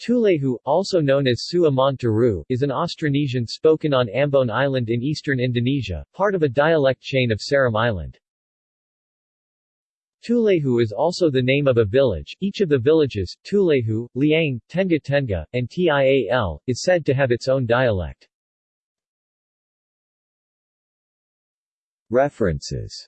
Tulehu, also known as Su is an Austronesian spoken on Ambon Island in eastern Indonesia, part of a dialect chain of Seram Island. Tulehu is also the name of a village. Each of the villages, Tulehu, Liang, Tenga Tenga, and Tial, is said to have its own dialect. References